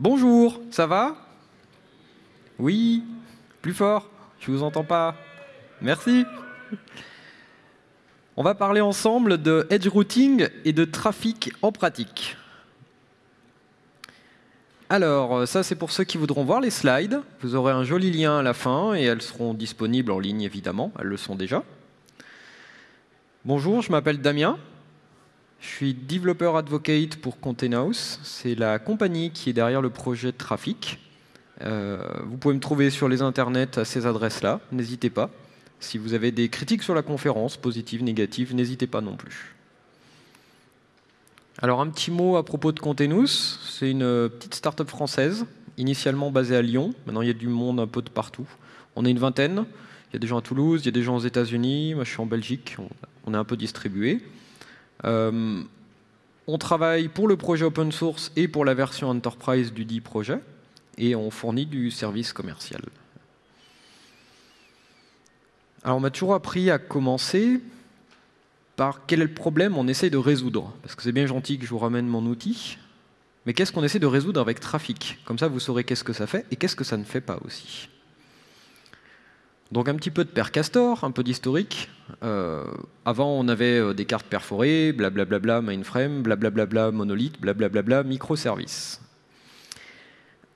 Bonjour, ça va? Oui, plus fort, je vous entends pas. Merci. On va parler ensemble de edge routing et de trafic en pratique. Alors, ça c'est pour ceux qui voudront voir les slides. Vous aurez un joli lien à la fin et elles seront disponibles en ligne évidemment, elles le sont déjà. Bonjour, je m'appelle Damien. Je suis développeur advocate pour House. C'est la compagnie qui est derrière le projet de trafic. Euh, vous pouvez me trouver sur les internets à ces adresses-là, n'hésitez pas. Si vous avez des critiques sur la conférence, positives, négatives, n'hésitez pas non plus. Alors un petit mot à propos de Contenus. C'est une petite start-up française, initialement basée à Lyon. Maintenant, il y a du monde un peu de partout. On est une vingtaine. Il y a des gens à Toulouse, il y a des gens aux États-Unis. Moi, je suis en Belgique. On est un peu distribué. Euh, on travaille pour le projet open source et pour la version enterprise du dit projet. Et on fournit du service commercial. Alors on m'a toujours appris à commencer par quel est le problème on essaye de résoudre. Parce que c'est bien gentil que je vous ramène mon outil, mais qu'est-ce qu'on essaie de résoudre avec trafic? Comme ça, vous saurez qu'est-ce que ça fait et qu'est-ce que ça ne fait pas aussi. Donc un petit peu de Percastor, un peu d'historique. Euh, avant, on avait euh, des cartes perforées, blablabla mainframe, blablabla monolith, blablabla microservices.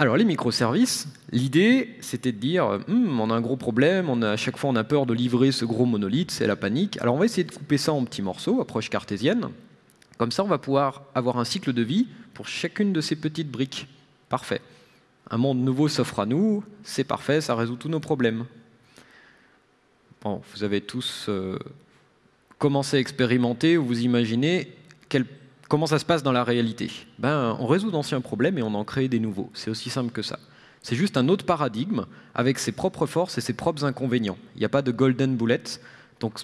Alors les microservices, l'idée c'était de dire hum, on a un gros problème, on a, à chaque fois on a peur de livrer ce gros monolithe, c'est la panique. Alors on va essayer de couper ça en petits morceaux, approche cartésienne. Comme ça on va pouvoir avoir un cycle de vie pour chacune de ces petites briques. Parfait. Un monde nouveau s'offre à nous, c'est parfait, ça résout tous nos problèmes. Bon, vous avez tous euh, commencé à expérimenter ou vous imaginez Comment ça se passe dans la réalité ben, On résout d'anciens problèmes et on en crée des nouveaux. C'est aussi simple que ça. C'est juste un autre paradigme avec ses propres forces et ses propres inconvénients. Il n'y a pas de golden bullet. Donc,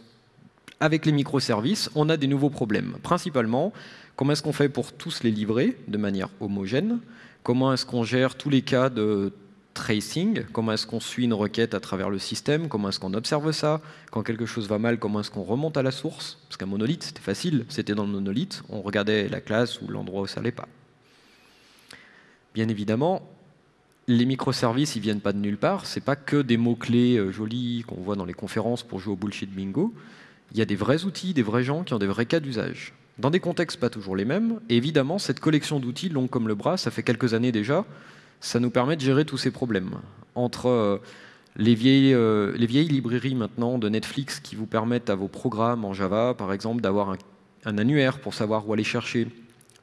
avec les microservices, on a des nouveaux problèmes. Principalement, comment est-ce qu'on fait pour tous les livrer de manière homogène? Comment est-ce qu'on gère tous les cas de tracing, comment est-ce qu'on suit une requête à travers le système, comment est-ce qu'on observe ça, quand quelque chose va mal, comment est-ce qu'on remonte à la source, parce qu'un monolithe c'était facile, c'était dans le monolithe, on regardait la classe ou l'endroit où ça n'allait pas. Bien évidemment, les microservices, ils viennent pas de nulle part, c'est pas que des mots-clés euh, jolis qu'on voit dans les conférences pour jouer au bullshit bingo, il y a des vrais outils, des vrais gens qui ont des vrais cas d'usage. Dans des contextes pas toujours les mêmes, et évidemment, cette collection d'outils longs comme le bras, ça fait quelques années déjà, ça nous permet de gérer tous ces problèmes. Entre euh, les vieilles, euh, les vieilles librairies maintenant de Netflix qui vous permettent à vos programmes en Java, par exemple, d'avoir un, annuaire pour savoir où aller chercher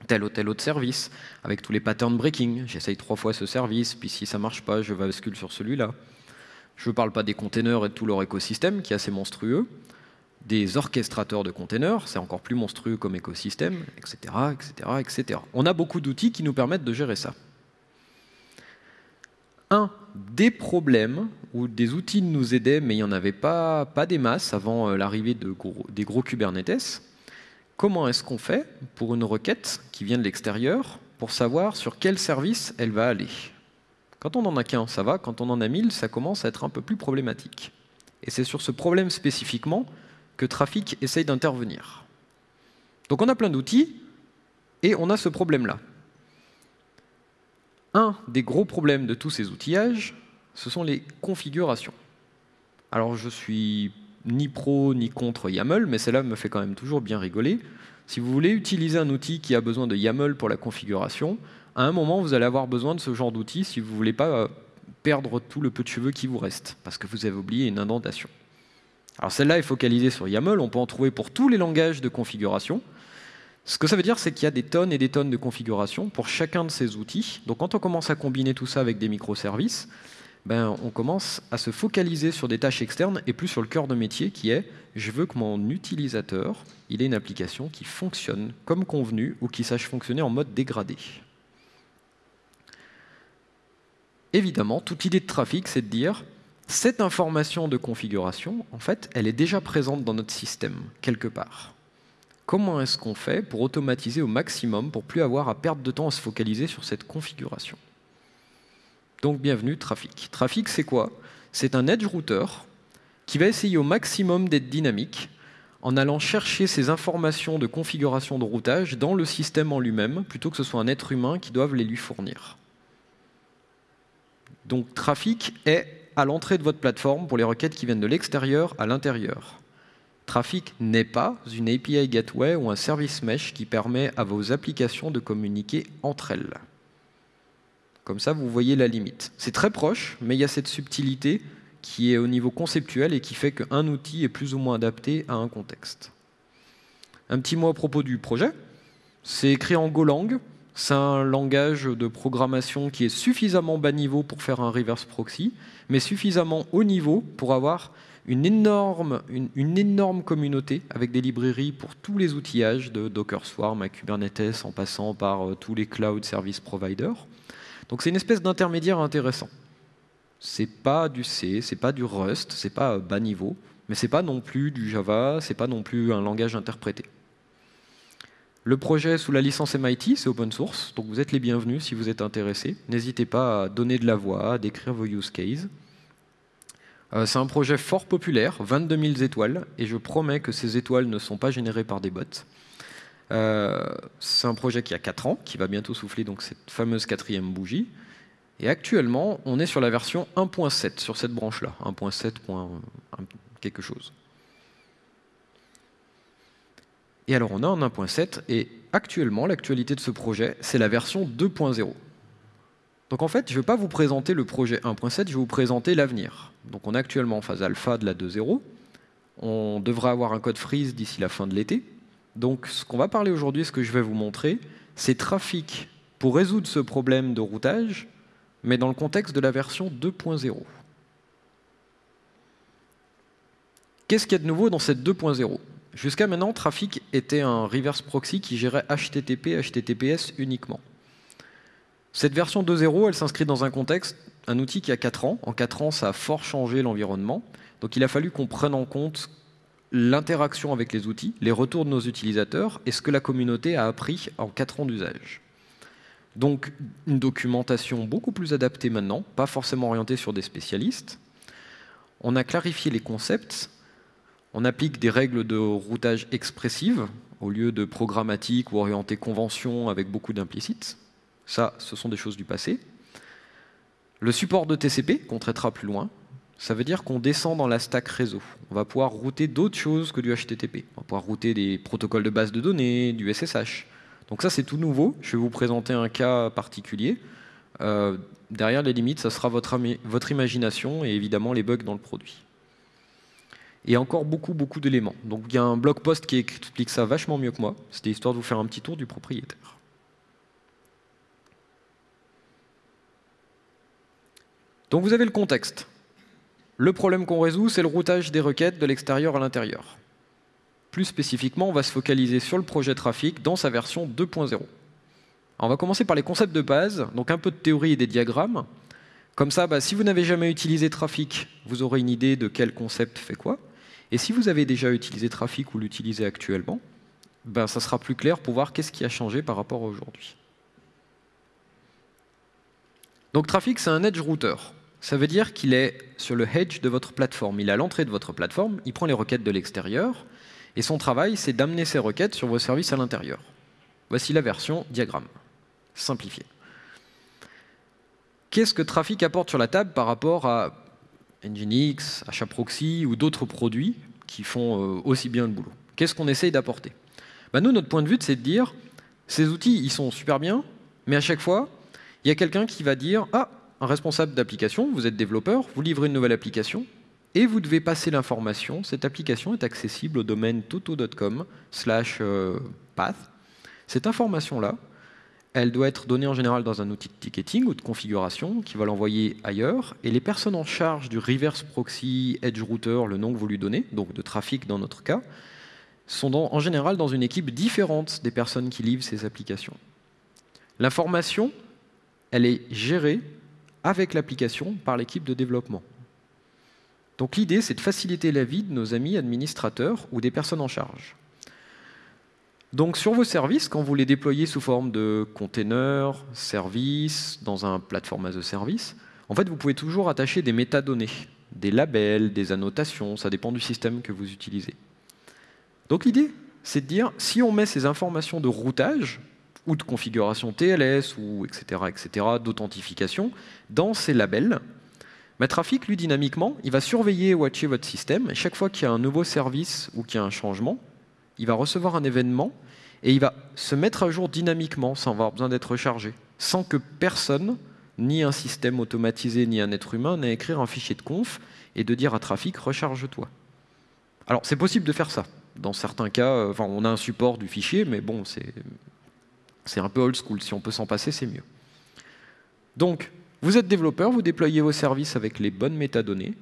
tel ou tel autre service, avec tous les patterns breaking. J'essaye trois fois ce service, puis si ça marche pas, je bascule sur celui-là. Je ne parle pas des containers et de tout leur écosystème, qui est assez monstrueux. Des orchestrateurs de containers, c'est encore plus monstrueux comme écosystème, etc., etc., etc. On a beaucoup d'outils qui nous permettent de gérer ça un, des problèmes où des outils nous aidaient, mais il n'y en avait pas, des masses avant euh, l'arrivée de des gros Kubernetes. Comment est-ce qu'on fait pour une requête qui vient de l'extérieur pour savoir sur quel service elle va aller? Quand on n'en a qu'un, ça va. Quand on en a mille, ça commence à être un peu plus problématique. Et c'est sur ce problème spécifiquement que Trafic essaye d'intervenir. Donc on a plein d'outils et on a ce problème-là. Un des gros problèmes de tous ces outillages, ce sont les configurations. Alors je suis ni pro ni contre YAML, mais cela me fait quand même toujours bien rigoler. Si vous voulez utiliser un outil qui a besoin de YAML pour la configuration, à un moment vous allez avoir besoin de ce genre d'outil si vous ne voulez pas euh, perdre tout le peu de cheveux qui vous reste, parce que vous avez oublié une indentation. Alors celle-là est focalisée sur YAML, on peut en trouver pour tous les langages de configuration. Ce que ça veut dire, c'est qu'il y a des tonnes et des tonnes de configurations pour chacun de ces outils. Donc quand on commence à combiner tout ça avec des microservices, ben, on commence à se focaliser sur des tâches externes et plus sur le cœur de métier qui est je veux que mon utilisateur il ait une application qui fonctionne comme convenu ou qui sache fonctionner en mode dégradé. Évidemment, toute idée de trafic, c'est de dire cette information de configuration, en fait, elle est déjà présente dans notre système, quelque part comment est-ce qu'on fait pour automatiser au maximum, pour plus avoir à perdre de temps à se focaliser sur cette configuration? Donc bienvenue Trafic. Trafic c'est quoi? C'est un edge router qui va essayer au maximum d'être dynamique en allant chercher ces informations de configuration de routage dans le système en lui-même, plutôt que ce soit un être humain qui doive les lui fournir. Donc trafic est à l'entrée de votre plateforme pour les requêtes qui viennent de l'extérieur à l'intérieur. Trafic n'est pas une API Gateway ou un service mesh qui permet à vos applications de communiquer entre elles. Comme ça, vous voyez la limite. C'est très proche, mais il y a cette subtilité qui est au niveau conceptuel et qui fait qu'un outil est plus ou moins adapté à un contexte. Un petit mot à propos du projet. C'est écrit en Golang. C'est un langage de programmation qui est suffisamment bas niveau pour faire un reverse proxy, mais suffisamment haut niveau pour avoir une énorme, une, énorme communauté avec des librairies pour tous les outillages de Docker Swarm à Kubernetes en passant par euh, tous les cloud service providers. Donc c'est une espèce d'intermédiaire intéressant. C'est pas du C, c'est pas du Rust, c'est pas bas niveau, mais c'est pas non plus du Java, c'est pas non plus un langage interprété. Le projet sous la licence MIT, c'est open source, donc vous êtes les bienvenus si vous êtes intéressés. N'hésitez pas à donner de la voix, à décrire vos use cases. Euh, c'est un projet fort populaire, 22 000 étoiles, et je promets que ces étoiles ne sont pas générées par des bots. Euh, c'est un projet qui a 4 ans, qui va bientôt souffler donc cette fameuse quatrième bougie. Et actuellement, on est sur la version 1.7 sur cette branche-là, 1.7. quelque chose. Et alors on a un 1.7, et actuellement, l'actualité de ce projet, c'est la version 2.0. Donc en fait, je ne vais pas vous présenter le projet 1.7, je vais vous présenter l'avenir. Donc on est actuellement en phase alpha de la 2.0. On devrait avoir un code freeze d'ici la fin de l'été. Donc ce qu'on va parler aujourd'hui, ce que je vais vous montrer, c'est trafic pour résoudre ce problème de routage, mais dans le contexte de la version 2.0. Qu'est-ce qu'il y a de nouveau dans cette 2.0 Jusqu'à maintenant, Trafic était un reverse proxy qui gérait HTTP, HTTPS uniquement. Cette version 2.0, elle s'inscrit dans un contexte, un outil qui a 4 ans. En 4 ans, ça a fort changé l'environnement. Donc il a fallu qu'on prenne en compte l'interaction avec les outils, les retours de nos utilisateurs et ce que la communauté a appris en 4 ans d'usage. Donc une documentation beaucoup plus adaptée maintenant, pas forcément orientée sur des spécialistes. On a clarifié les concepts, on applique des règles de routage expressives au lieu de programmatique ou orienté convention avec beaucoup d'implicites. Ça, ce sont des choses du passé. Le support de TCP, qu'on traitera plus loin, ça veut dire qu'on descend dans la stack réseau. On va pouvoir router d'autres choses que du HTTP. On va pouvoir router des protocoles de base de données, du SSH. Donc ça, c'est tout nouveau. Je vais vous présenter un cas particulier. Euh, derrière les limites, ça sera votre, votre imagination et évidemment les bugs dans le produit. Et encore beaucoup, beaucoup d'éléments. Donc il y a un blog post qui explique ça vachement mieux que moi. C'était histoire de vous faire un petit tour du propriétaire. Donc vous avez le contexte. Le problème qu'on résout, c'est le routage des requêtes de l'extérieur à l'intérieur. Plus spécifiquement, on va se focaliser sur le projet trafic dans sa version 2.0. On va commencer par les concepts de base, donc un peu de théorie et des diagrammes. Comme ça, bah, si vous n'avez jamais utilisé trafic, vous aurez une idée de quel concept fait quoi. Et si vous avez déjà utilisé trafic ou l'utilisez actuellement, ben, ça sera plus clair pour voir qu'est-ce qui a changé par rapport à aujourd'hui. Donc trafic, c'est un edge router. Ça veut dire qu'il est sur le hedge de votre plateforme. Il est à l'entrée de votre plateforme, il prend les requêtes de l'extérieur, et son travail, c'est d'amener ces requêtes sur vos services à l'intérieur. Voici la version diagramme, simplifiée. Qu'est-ce que Trafic apporte sur la table par rapport à Nginx, HAProxy ou d'autres produits qui font euh, aussi bien le boulot? Qu'est-ce qu'on essaye d'apporter? Bah, Nous, notre point de vue, c'est de dire, ces outils, ils sont super bien, mais à chaque fois, il y a quelqu'un qui va dire, ah, un responsable d'application, vous êtes développeur, vous livrez une nouvelle application, et vous devez passer l'information. Cette application est accessible au domaine toto.com slash euh, path. Cette information-là, elle doit être donnée en général dans un outil de ticketing ou de configuration qui va l'envoyer ailleurs. Et les personnes en charge du reverse proxy, edge router, le nom que vous lui donnez, donc de trafic dans notre cas, sont en général dans une équipe différente des personnes qui livrent ces applications. L'information, elle est gérée avec l'application par l'équipe de développement. Donc l'idée, c'est de faciliter la vie de nos amis administrateurs ou des personnes en charge. Donc sur vos services, quand vous les déployez sous forme de containers, services, dans un plateforme as a service, en fait, vous pouvez toujours attacher des métadonnées, des labels, des annotations, ça dépend du système que vous utilisez. Donc l'idée, c'est de dire, si on met ces informations de routage, ou de configuration TLS, ou etc., etc., d'authentification, dans ces labels. Mais Trafic, lui, dynamiquement, il va surveiller et watcher votre système. Et chaque fois qu'il y a un nouveau service ou qu'il y a un changement, il va recevoir un événement et il va se mettre à jour dynamiquement sans avoir besoin d'être rechargé, sans que personne, ni un système automatisé, ni un être humain, n'ait écrire un fichier de conf et de dire à Trafic recharge-toi. Alors c'est possible de faire ça. Dans certains cas, euh, on a un support du fichier, mais bon, c'est un peu old school. Si on peut s'en passer, c'est mieux. Donc, vous êtes développeur, vous déployez vos services avec les bonnes métadonnées,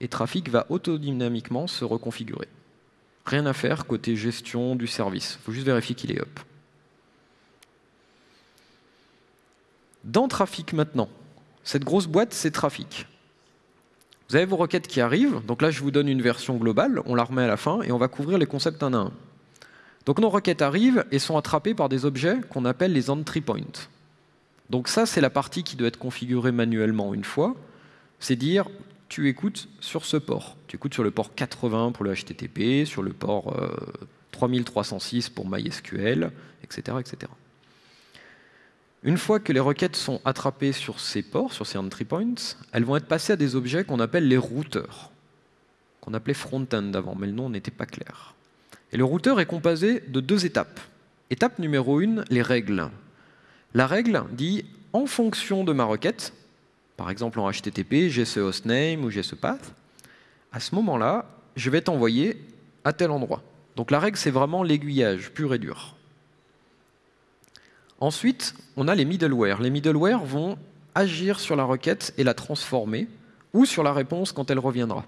et Trafic va autodynamiquement se reconfigurer. Rien à faire côté gestion du service. Il faut juste vérifier qu'il est up. Dans Trafic maintenant, cette grosse boîte, c'est Trafic. Vous avez vos requêtes qui arrivent. Donc là, je vous donne une version globale. On la remet à la fin et on va couvrir les concepts un à un. Donc nos requêtes arrivent et sont attrapées par des objets qu'on appelle les entry points. Donc ça, c'est la partie qui doit être configurée manuellement une fois. C'est dire, tu écoutes sur ce port. Tu écoutes sur le port 80 pour le HTTP, sur le port 3306 euh, pour MySQL, etc., etc. Une fois que les requêtes sont attrapées sur ces ports, sur ces entry points, elles vont être passées à des objets qu'on appelle les routeurs, qu'on appelait front-end avant, mais le nom n'était pas clair. Et le routeur est composé de deux étapes. Étape numéro une, les règles. La règle dit, en fonction de ma requête, par exemple en HTTP, j'ai ce hostname ou j'ai ce path, à ce moment-là, je vais t'envoyer à tel endroit. Donc la règle, c'est vraiment l'aiguillage pur et dur. Ensuite, on a les middleware. Les middleware vont agir sur la requête et la transformer, ou sur la réponse quand elle reviendra.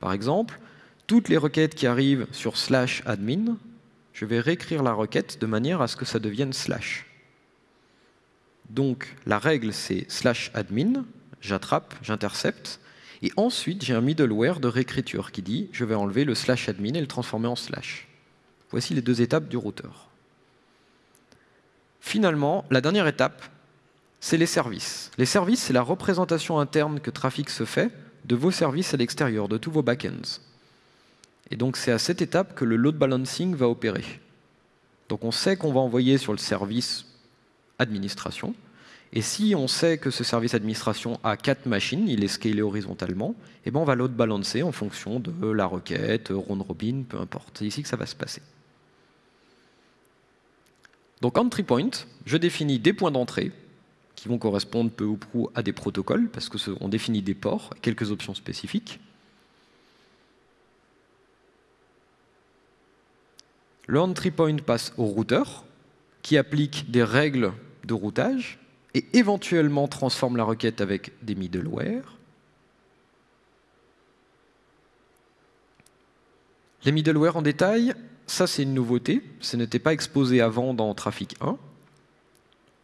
Par exemple, toutes les requêtes qui arrivent sur slash admin, je vais réécrire la requête de manière à ce que ça devienne slash. Donc la règle c'est slash admin, j'attrape, j'intercepte, et ensuite j'ai un middleware de réécriture qui dit je vais enlever le slash admin et le transformer en slash. Voici les deux étapes du routeur. Finalement, la dernière étape, c'est les services. Les services, c'est la représentation interne que Trafic se fait de vos services à l'extérieur, de tous vos backends. Et donc c'est à cette étape que le load balancing va opérer. Donc on sait qu'on va envoyer sur le service administration. Et si on sait que ce service administration a quatre machines, il est scalé horizontalement, et eh ben on va load balancer en fonction de la requête, round robin, peu importe. C'est ici que ça va se passer. Donc entry point, je définis des points d'entrée qui vont correspondre peu ou prou à des protocoles, parce qu'on définit des ports, quelques options spécifiques. Le entry point passe au routeur, qui applique des règles de routage, et éventuellement transforme la requête avec des middleware. Les middleware en détail, ça c'est une nouveauté, ce n'était pas exposé avant dans Trafic 1.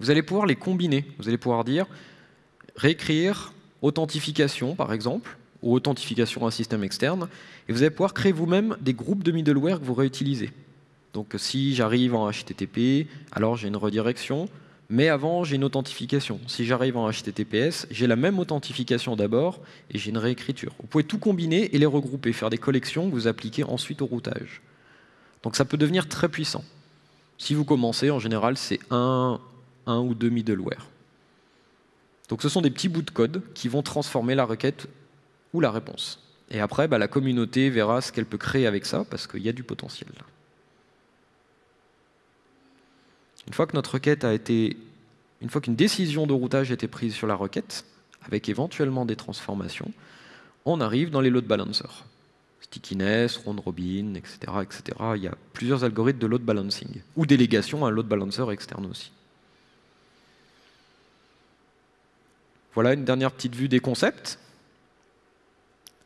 Vous allez pouvoir les combiner, vous allez pouvoir dire réécrire authentification par exemple, ou authentification à un système externe, et vous allez pouvoir créer vous-même des groupes de middleware que vous réutilisez. Donc si j'arrive en HTTP, alors j'ai une redirection, mais avant j'ai une authentification. Si j'arrive en HTTPS, j'ai la même authentification d'abord et j'ai une réécriture. Vous pouvez tout combiner et les regrouper, faire des collections que vous appliquez ensuite au routage. Donc ça peut devenir très puissant. Si vous commencez, en général, c'est un, un ou deux middleware. Donc ce sont des petits bouts de code qui vont transformer la requête ou la réponse. Et après, bah, la communauté verra ce qu'elle peut créer avec ça, parce qu'il y a du potentiel. Une fois que notre requête a été, une fois qu'une décision de routage a été prise sur la requête, avec éventuellement des transformations, on arrive dans les load balancers stickiness, round robin, etc., etc. Il y a plusieurs algorithmes de load balancing, ou délégation à un load balancer externe aussi. Voilà une dernière petite vue des concepts.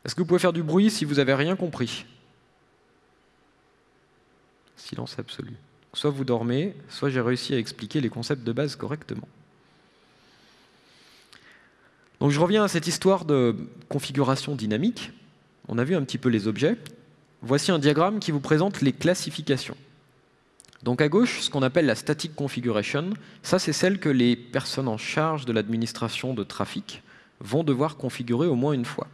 Est-ce que vous pouvez faire du bruit si vous n'avez rien compris? Silence absolu. Soit vous dormez, soit j'ai réussi à expliquer les concepts de base correctement. Donc je reviens à cette histoire de configuration dynamique on a vu un petit peu les objets. Voici un diagramme qui vous présente les classifications. Donc à gauche, ce qu'on appelle la static configuration, ça c'est celle que les personnes en charge de l'administration de trafic vont devoir configurer au moins une fois.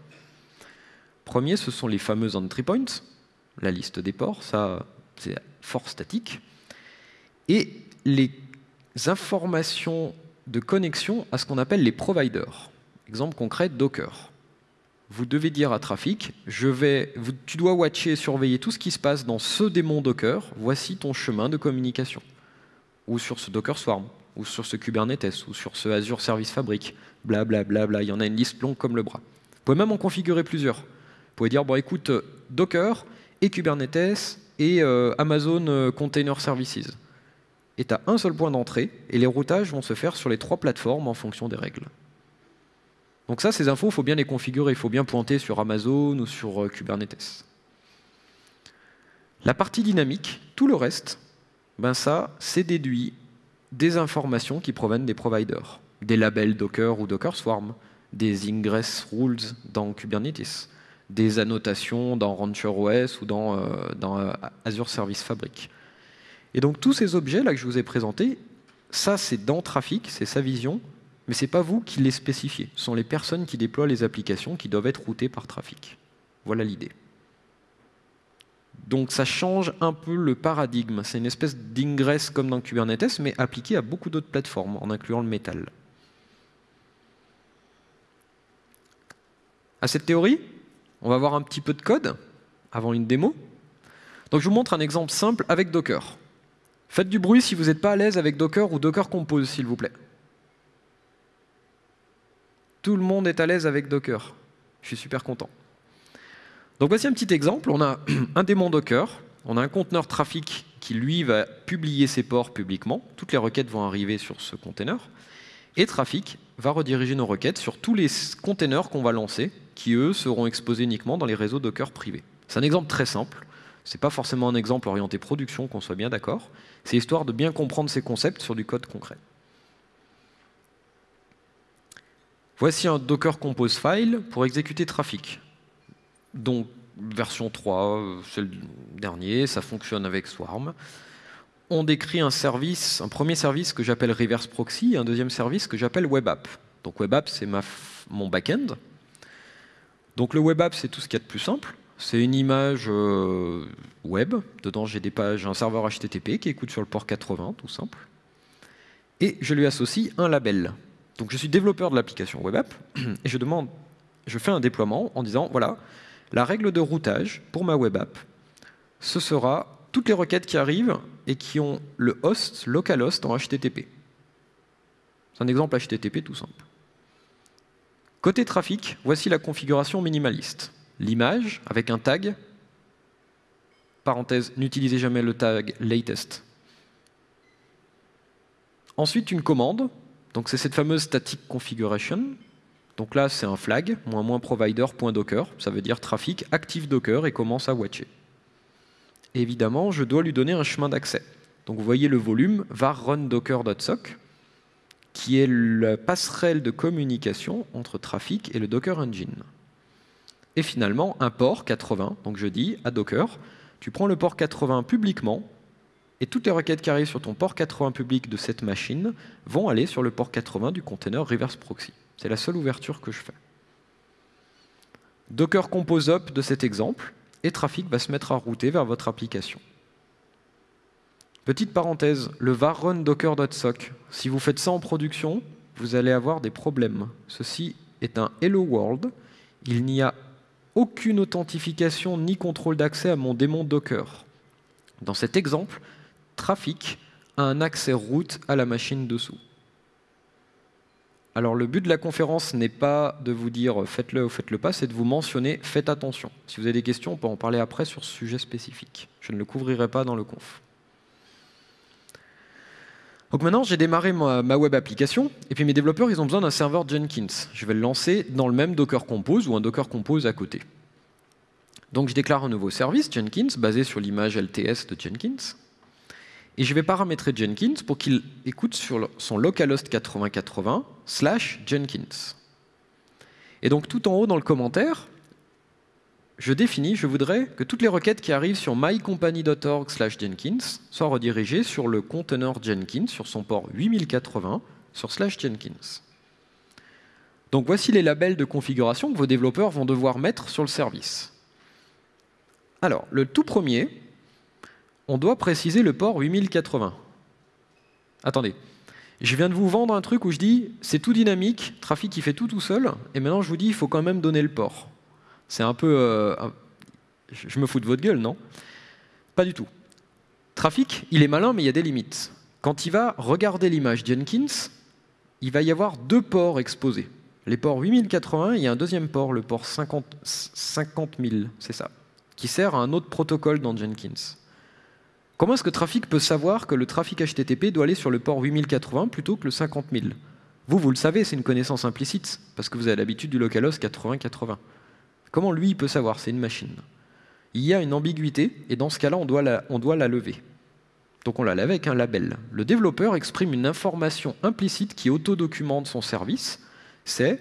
Premier, ce sont les fameux entry points, la liste des ports, ça c'est fort statique. Et les informations de connexion à ce qu'on appelle les providers. Exemple concret, Docker. Vous devez dire à Trafic, tu dois watcher et surveiller tout ce qui se passe dans ce démon Docker, voici ton chemin de communication. Ou sur ce Docker Swarm, ou sur ce Kubernetes, ou sur ce Azure Service Fabric, blablabla, bla, bla, il y en a une liste longue comme le bras. Vous pouvez même en configurer plusieurs. Vous pouvez dire, bon écoute, Docker et Kubernetes et euh, Amazon euh, Container Services. Tu as un seul point d'entrée, et les routages vont se faire sur les trois plateformes en fonction des règles. Donc ça, ces infos, il faut bien les configurer, il faut bien pointer sur Amazon ou sur euh, Kubernetes. La partie dynamique, tout le reste, ben c'est déduit des informations qui proviennent des providers, des labels Docker ou Docker Swarm, des ingress rules dans Kubernetes, des annotations dans RancherOS ou dans, euh, euh, Azure Service Fabric. Et donc tous ces objets là que je vous ai présentés, ça c'est dans Trafic, c'est sa vision, mais ce n'est pas vous qui les spécifiez. Ce sont les personnes qui déploient les applications qui doivent être routées par Trafic. Voilà l'idée. Donc ça change un peu le paradigme. C'est une espèce d'ingress comme dans Kubernetes, mais appliqué à beaucoup d'autres plateformes, en incluant le métal. À cette théorie, on va voir un petit peu de code avant une démo. Donc je vous montre un exemple simple avec Docker. Faites du bruit si vous n'êtes pas à l'aise avec Docker ou Docker Compose, s'il vous plaît. Tout le monde est à l'aise avec Docker. Je suis super content. Donc voici un petit exemple. On a un démon Docker, on a un conteneur trafic qui, lui, va publier ses ports publiquement. Toutes les requêtes vont arriver sur ce conteneur. Et Trafic va rediriger nos requêtes sur tous les containers qu'on va lancer, qui, eux, seront exposés uniquement dans les réseaux Docker privés. C'est un exemple très simple. Ce n'est pas forcément un exemple orienté production, qu'on soit bien d'accord. C'est histoire de bien comprendre ces concepts sur du code concret. Voici un Docker Compose file pour exécuter Trafic. Donc, version 3, c'est le dernier, ça fonctionne avec Swarm. On décrit un service, un premier service que j'appelle Reverse Proxy et un deuxième service que j'appelle Web App. Donc Web App, c'est mon back-end. Donc le Web App, c'est tout ce qu'il y a de plus simple. C'est une image euh, web. Dedans, j'ai des pages, un serveur HTTP qui écoute sur le port 80, tout simple. Et je lui associe un label. Donc je suis développeur de l'application web app et je demande, je fais un déploiement en disant voilà, la règle de routage pour ma web app, ce sera toutes les requêtes qui arrivent et qui ont le host, localhost en HTTP. C'est un exemple HTTP tout simple. Côté trafic, voici la configuration minimaliste l'image avec un tag. Parenthèse, n'utilisez jamais le tag latest. Ensuite, une commande. Donc, c'est cette fameuse static configuration. Donc là, c'est un flag, moins moins provider.docker. Ça veut dire trafic active Docker et commence à watcher. évidemment, je dois lui donner un chemin d'accès. Donc vous voyez le volume var run docker.sock, qui est la passerelle de communication entre trafic et le Docker Engine et finalement un port 80. Donc je dis à Docker, tu prends le port 80 publiquement, et toutes les requêtes qui arrivent sur ton port 80 public de cette machine vont aller sur le port 80 du container reverse proxy. C'est la seule ouverture que je fais. Docker compose up de cet exemple, et Trafic va se mettre à router vers votre application. Petite parenthèse, le var run docker.sock, si vous faites ça en production, vous allez avoir des problèmes. Ceci est un hello world, il n'y a aucune authentification ni contrôle d'accès à mon démon Docker. Dans cet exemple, Trafic a un accès route à la machine dessous. Alors le but de la conférence n'est pas de vous dire faites-le ou faites-le pas, c'est de vous mentionner faites attention. Si vous avez des questions, on peut en parler après sur ce sujet spécifique. Je ne le couvrirai pas dans le conf. Donc maintenant, j'ai démarré ma, web application, et puis mes développeurs, ils ont besoin d'un serveur Jenkins. Je vais le lancer dans le même Docker Compose ou un Docker Compose à côté. Donc je déclare un nouveau service, Jenkins, basé sur l'image LTS de Jenkins. Et je vais paramétrer Jenkins pour qu'il écoute sur son localhost 8080 slash Jenkins. Et donc tout en haut dans le commentaire, je définis, je voudrais que toutes les requêtes qui arrivent sur mycompany.org Jenkins soient redirigées sur le conteneur Jenkins, sur son port 8080, sur slash Jenkins. Donc voici les labels de configuration que vos développeurs vont devoir mettre sur le service. Alors, le tout premier, on doit préciser le port 8080. Attendez, Je viens de vous vendre un truc où je dis c'est tout dynamique, trafic qui fait tout tout seul, et maintenant je vous dis il faut quand même donner le port. C'est un peu... Euh, je me fous de votre gueule, non? Pas du tout. Trafic, il est malin, mais il y a des limites. Quand il va regarder l'image Jenkins, il va y avoir deux ports exposés. Les ports 8080, il y a un deuxième port, le port 50, 000, c'est ça, qui sert à un autre protocole dans Jenkins. Comment est-ce que Trafic peut savoir que le trafic HTTP doit aller sur le port 8080 plutôt que le 50 000 Vous, vous le savez, c'est une connaissance implicite, parce que vous avez l'habitude du localhost 8080. Comment lui, il peut savoir? C'est une machine. Il y a une ambiguïté, et dans ce cas-là, on, doit la, lever. Donc on la lève avec un label. Le développeur exprime une information implicite qui autodocumente son service, c'est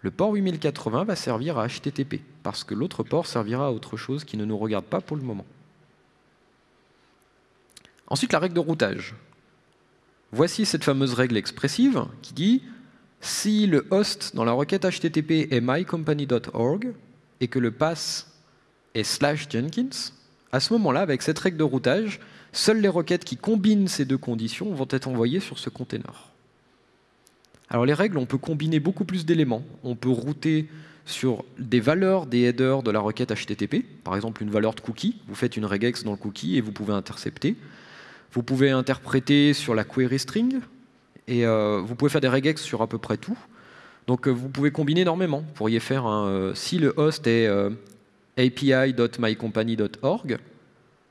le port 8080 va servir à HTTP, parce que l'autre port servira à autre chose qui ne nous regarde pas pour le moment. Ensuite, la règle de routage. Voici cette fameuse règle expressive qui dit si le host dans la requête HTTP est mycompany.org et que le pass est slash Jenkins, à ce moment-là, avec cette règle de routage, seules les requêtes qui combinent ces deux conditions vont être envoyées sur ce container. Alors les règles, on peut combiner beaucoup plus d'éléments. On peut router sur des valeurs des headers de la requête HTTP, par exemple une valeur de cookie, vous faites une regex dans le cookie et vous pouvez intercepter. Vous pouvez interpréter sur la query string, et euh, vous pouvez faire des regex sur à peu près tout. Donc euh, vous pouvez combiner énormément. Vous pourriez faire un, euh, si le host est api.mycompany.org,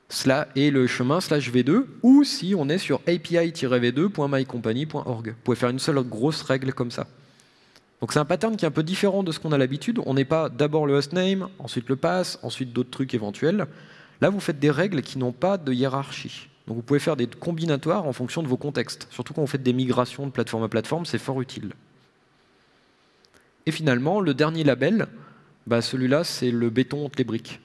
cela est le chemin slash v2, ou si on est sur api-v2.mycompany.org. Vous pouvez faire une seule grosse règle comme ça. Donc c'est un pattern qui est un peu différent de ce qu'on a l'habitude. On n'est pas d'abord le hostname, ensuite le pass, ensuite d'autres trucs éventuels. Là, vous faites des règles qui n'ont pas de hiérarchie. Donc vous pouvez faire des combinatoires en fonction de vos contextes. Surtout quand vous faites des migrations de plateforme à plateforme, c'est fort utile. Et finalement, le dernier label, bah celui-là, c'est le béton entre les briques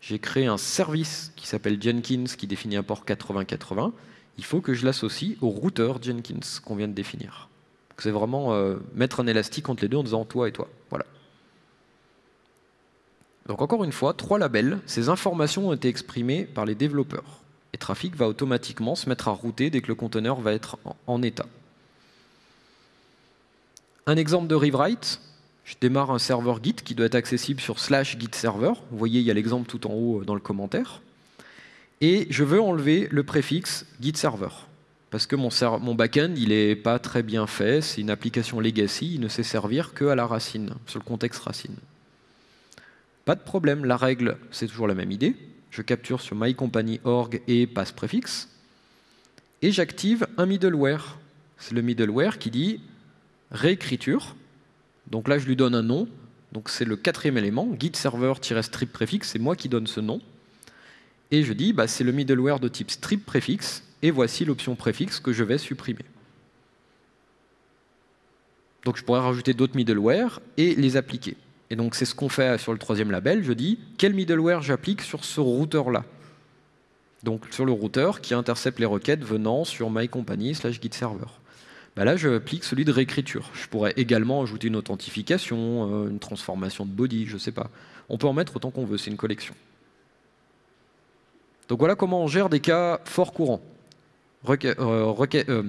j'ai créé un service qui s'appelle Jenkins qui définit un port 8080. Il faut que je l'associe au routeur Jenkins qu'on vient de définir. C'est vraiment euh, mettre un élastique entre les deux en disant toi et toi. Voilà. Donc encore une fois, trois labels. Ces informations ont été exprimées par les développeurs. Et Trafic va automatiquement se mettre à router dès que le conteneur va être en état. Un exemple de rewrite, je démarre un serveur Git qui doit être accessible sur slash Git server. Vous voyez, il y a l'exemple tout en haut euh, dans le commentaire. Et je veux enlever le préfixe Git server. Parce que mon, mon backend, il n'est pas très bien fait, c'est une application legacy, il ne sait servir que à la racine, sur le contexte racine. Pas de problème, la règle, c'est toujours la même idée. Je capture sur mycompany.org et passe préfixe. Et j'active un middleware. C'est le middleware qui dit réécriture donc là, je lui donne un nom. Donc c'est le quatrième élément, git server-strip préfixe, c'est moi qui donne ce nom. Et je dis, bah, c'est le middleware de type strip préfixe, et voici l'option préfixe que je vais supprimer. Donc je pourrais rajouter d'autres middleware et les appliquer. Et donc c'est ce qu'on fait sur le troisième label. Je dis quel middleware j'applique sur ce routeur-là? Donc sur le routeur qui intercepte les requêtes venant sur mycompany slash git server. Bah là, je applique celui de réécriture. Je pourrais également ajouter une authentification, euh, une transformation de body, je ne sais pas. On peut en mettre autant qu'on veut, c'est une collection. Donc voilà comment on gère des cas fort courants. Euh, euh,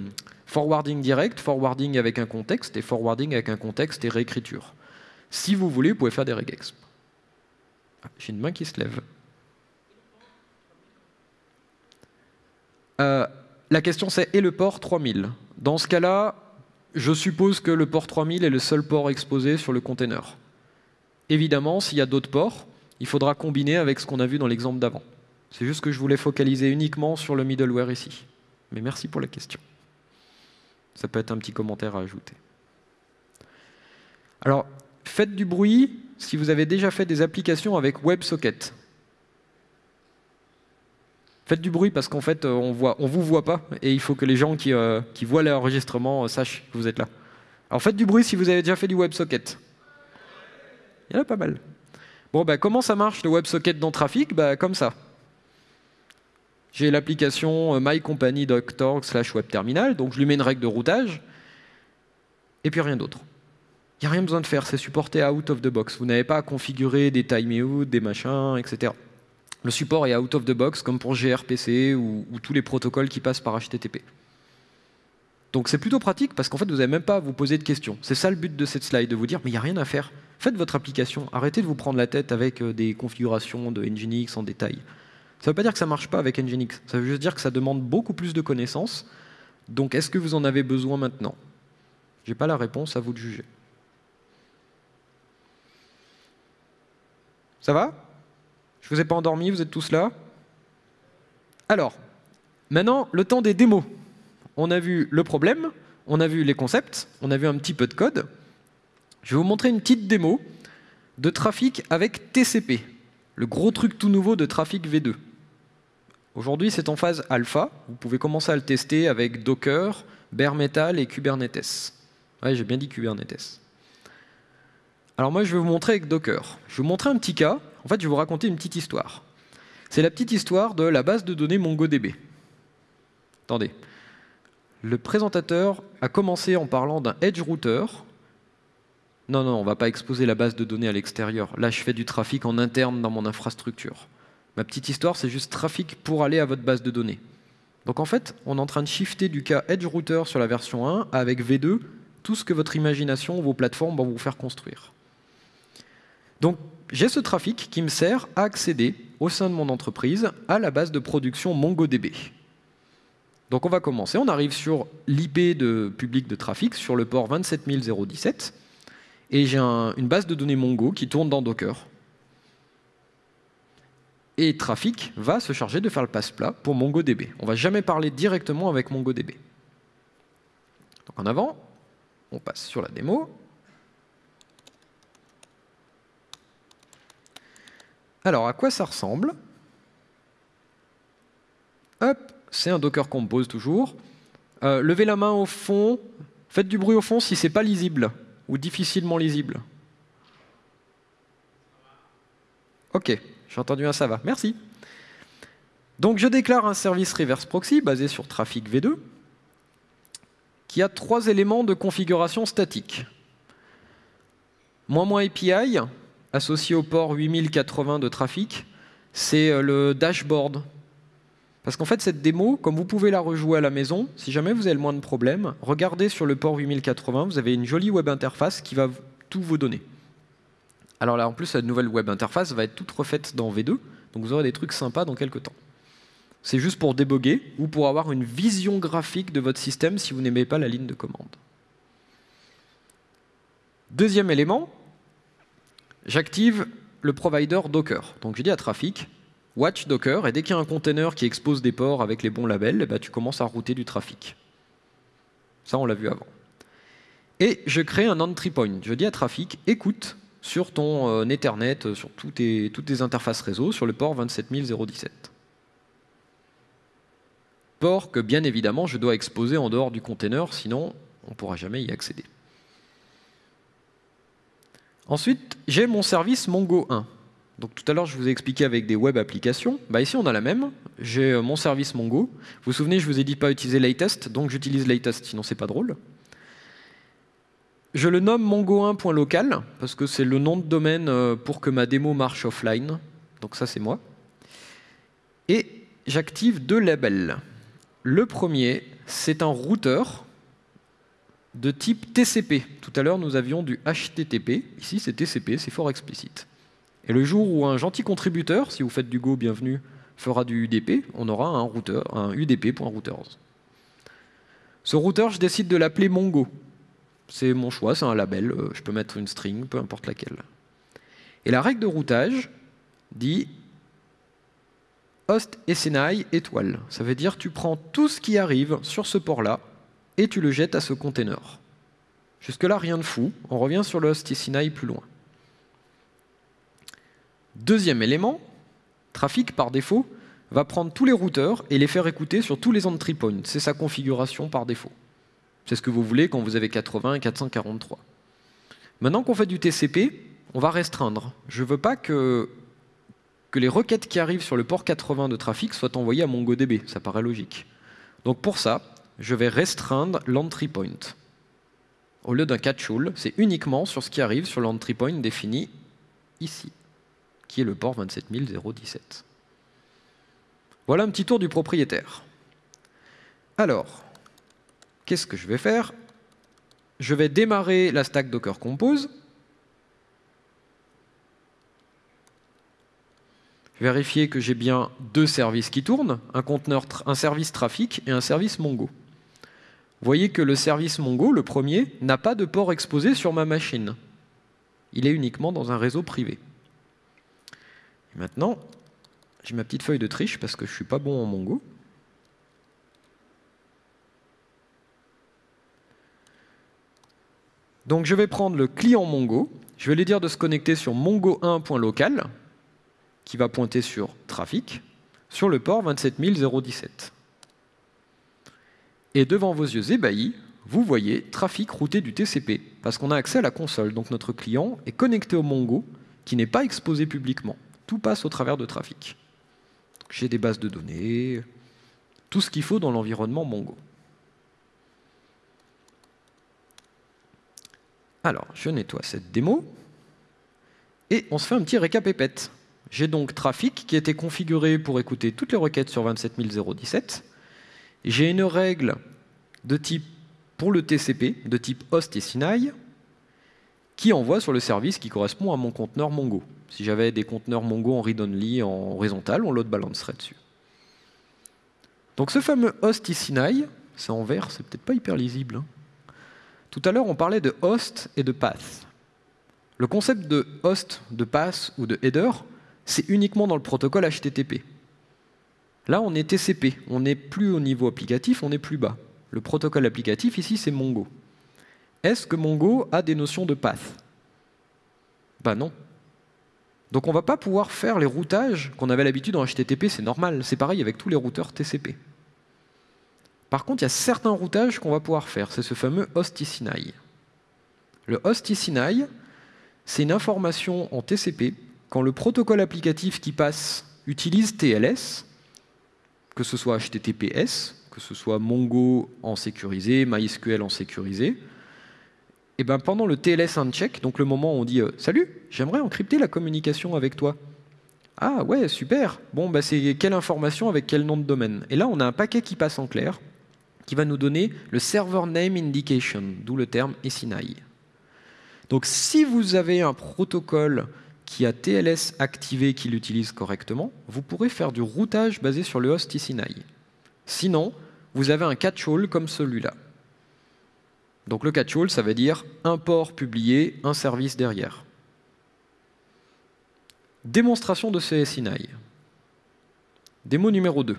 forwarding direct, forwarding avec un contexte, et forwarding avec un contexte et réécriture. Si vous voulez, vous pouvez faire des regex. J'ai une main qui se lève. la question c'est, et le port 3000 dans ce cas-là, je suppose que le port 3000 est le seul port exposé sur le container. Évidemment, s'il y a d'autres ports, il faudra combiner avec ce qu'on a vu dans l'exemple d'avant. C'est juste que je voulais focaliser uniquement sur le middleware ici. Mais merci pour la question. Ça peut être un petit commentaire à ajouter. Alors, faites du bruit si vous avez déjà fait des applications avec WebSocket. Faites du bruit parce qu'en fait, euh, on voit, on vous voit pas et il faut que les gens qui, euh, voient l'enregistrement euh, sachent que vous êtes là. Alors faites du bruit si vous avez déjà fait du WebSocket. Il y en a pas mal. Bon, bah, comment ça marche le WebSocket dans Trafic? Bah, Comme ça. J'ai l'application mycompany.org slash webterminal, donc je lui mets une règle de routage, et puis rien d'autre. Il n'y a rien besoin de faire, c'est supporté out of the box. Vous n'avez pas à configurer des timeouts, des machins, etc. Le support est out of the box, comme pour gRPC ou, tous les protocoles qui passent par HTTP. Donc c'est plutôt pratique parce qu'en fait, vous n'avez même pas à vous poser de questions. C'est ça le but de cette slide, de vous dire, mais il n'y a rien à faire. Faites votre application. Arrêtez de vous prendre la tête avec euh, des configurations de Nginx en détail. Ça ne veut pas dire que ça ne marche pas avec Nginx. Ça veut juste dire que ça demande beaucoup plus de connaissances. Donc est-ce que vous en avez besoin maintenant? Je n'ai pas la réponse, à vous de juger. Ça va? Je ne vous ai pas endormi, vous êtes tous là? Alors, maintenant, le temps des démos. On a vu le problème, on a vu les concepts, on a vu un petit peu de code. Je vais vous montrer une petite démo de trafic avec TCP, le gros truc tout nouveau de trafic V2. Aujourd'hui, c'est en phase alpha. Vous pouvez commencer à le tester avec Docker, Bare Metal et Kubernetes. Ouais, j'ai bien dit Kubernetes. Alors moi, je vais vous montrer avec Docker. Je vais vous montrer un petit cas. En fait, je vais vous raconter une petite histoire. C'est la petite histoire de la base de données MongoDB. Attendez. Le présentateur a commencé en parlant d'un edge router non, non, on ne va pas exposer la base de données à l'extérieur. Là, je fais du trafic en interne dans mon infrastructure. Ma petite histoire, c'est juste trafic pour aller à votre base de données. Donc en fait, on est en train de shifter du cas Edge Router sur la version 1 avec V2 tout ce que votre imagination, vos plateformes vont vous faire construire. Donc j'ai ce trafic qui me sert à accéder au sein de mon entreprise à la base de production MongoDB. Donc on va commencer, on arrive sur l'IP de public de trafic, sur le port 27017 et j'ai une base de données Mongo qui tourne dans Docker. Et Trafic va se charger de faire le passe-plat pour MongoDB. On ne va jamais parler directement avec MongoDB. Donc en avant, on passe sur la démo. Alors, à quoi ça ressemble? Hop, c'est un Docker Compose toujours. Euh, levez la main au fond, faites du bruit au fond si ce n'est pas lisible ou difficilement lisible Ok, j'ai entendu un ça va. Merci. Donc je déclare un service reverse proxy basé sur trafic V2 qui a trois éléments de configuration statique. Moins moins API associé au port 8080 de trafic, c'est euh, le dashboard parce qu'en fait, cette démo, comme vous pouvez la rejouer à la maison, si jamais vous avez le moins de problèmes, regardez sur le port 8080, vous avez une jolie web interface qui va tout vous donner. Alors là, en plus, la nouvelle web interface va être toute refaite dans V2, donc vous aurez des trucs sympas dans quelques temps. C'est juste pour déboguer ou pour avoir une vision graphique de votre système si vous n'aimez pas la ligne de commande. Deuxième élément, j'active le provider Docker. Donc je dis à trafic, Watch Docker, et dès qu'il y a un container qui expose des ports avec les bons labels, bah, tu commences à router du trafic. Ça, on l'a vu avant. Et je crée un entry point. Je dis à trafic, écoute sur ton euh, Ethernet, euh, sur toutes tes, toutes tes interfaces réseau, sur le port 27017. Port que, bien évidemment, je dois exposer en dehors du container, sinon on ne pourra jamais y accéder. Ensuite, j'ai mon service Mongo 1. Donc tout à l'heure, je vous ai expliqué avec des web applications. Bah, ici, on a la même. J'ai euh, mon service Mongo. Vous vous souvenez, je vous ai dit pas utiliser latest, donc j'utilise latest, sinon c'est pas drôle. Je le nomme mongo1.local, parce que c'est le nom de domaine euh, pour que ma démo marche offline. Donc ça, c'est moi. Et j'active deux labels. Le premier, c'est un routeur de type TCP. Tout à l'heure, nous avions du HTTP. Ici, c'est TCP, c'est fort explicite. Et le jour où un gentil contributeur, si vous faites du Go, bienvenue, fera du UDP, on aura un routeur, un UDP.routers. Ce routeur, je décide de l'appeler Mongo. C'est mon choix, c'est un label, euh, je peux mettre une string, peu importe laquelle. Et la règle de routage dit host SNI étoile. Ça veut dire tu prends tout ce qui arrive sur ce port-là et tu le jettes à ce container. Jusque-là, rien de fou. On revient sur le host SNI plus loin. Deuxième élément, trafic par défaut va prendre tous les routeurs et les faire écouter sur tous les entry points. C'est sa configuration par défaut. C'est ce que vous voulez quand vous avez 80 et 443. Maintenant qu'on fait du TCP, on va restreindre. Je ne veux pas que, que les requêtes qui arrivent sur le port 80 de trafic soient envoyées à MongoDB. Ça paraît logique. Donc pour ça, je vais restreindre l'entry point. Au lieu d'un catch-all, c'est uniquement sur ce qui arrive sur l'entry point défini ici qui est le port 27017. Voilà un petit tour du propriétaire. Alors, qu'est-ce que je vais faire? Je vais démarrer la stack Docker Compose. Vérifier que j'ai bien deux services qui tournent, un, conteneur, un service trafic et un service Mongo. Voyez que le service Mongo, le premier, n'a pas de port exposé sur ma machine. Il est uniquement dans un réseau privé. Maintenant, j'ai ma petite feuille de triche parce que je ne suis pas bon en Mongo. Donc je vais prendre le client Mongo, je vais lui dire de se connecter sur mongo1.local, qui va pointer sur trafic, sur le port 27017. Et devant vos yeux ébahis, vous voyez trafic routé du TCP, parce qu'on a accès à la console. Donc notre client est connecté au Mongo, qui n'est pas exposé publiquement. Tout passe au travers de trafic. J'ai des bases de données, tout ce qu'il faut dans l'environnement Mongo. Alors, je nettoie cette démo, et on se fait un petit récap épette. J'ai donc trafic qui a été configuré pour écouter toutes les requêtes sur 27017. J'ai une règle de type pour le TCP, de type host et Sinai, qui envoie sur le service qui correspond à mon conteneur Mongo. Si j'avais des conteneurs Mongo en read-only en horizontal, on load balancerait dessus. Donc ce fameux host et Sinai, c'est en vert, c'est peut-être pas hyper lisible. Hein. Tout à l'heure, on parlait de host et de path. Le concept de host, de path ou de header, c'est uniquement dans le protocole HTTP. Là, on est TCP, on n'est plus au niveau applicatif, on est plus bas. Le protocole applicatif, ici, c'est Mongo. Est-ce que Mongo a des notions de path? Ben non. Donc on ne va pas pouvoir faire les routages qu'on avait l'habitude en HTTP, c'est normal. C'est pareil avec tous les routeurs TCP. Par contre, il y a certains routages qu'on va pouvoir faire. C'est ce fameux Sinai. Le Sinai, c'est une information en TCP quand le protocole applicatif qui passe utilise TLS, que ce soit HTTPS, que ce soit Mongo en sécurisé, MySQL en sécurisé, et eh ben pendant le TLS uncheck, donc le moment où on dit euh, Salut, j'aimerais encrypter la communication avec toi ». Ah ouais, super Bon, bah c'est quelle information avec quel nom de domaine Et là, on a un paquet qui passe en clair, qui va nous donner le Server Name Indication, d'où le terme SNI. Donc si vous avez un protocole qui a TLS activé qui l'utilise correctement, vous pourrez faire du routage basé sur le host Sinai. Sinon, vous avez un catch-all comme celui-là. Donc le catch-all, ça veut dire un port publié, un service derrière. Démonstration de ce Sinai. Démo numéro 2.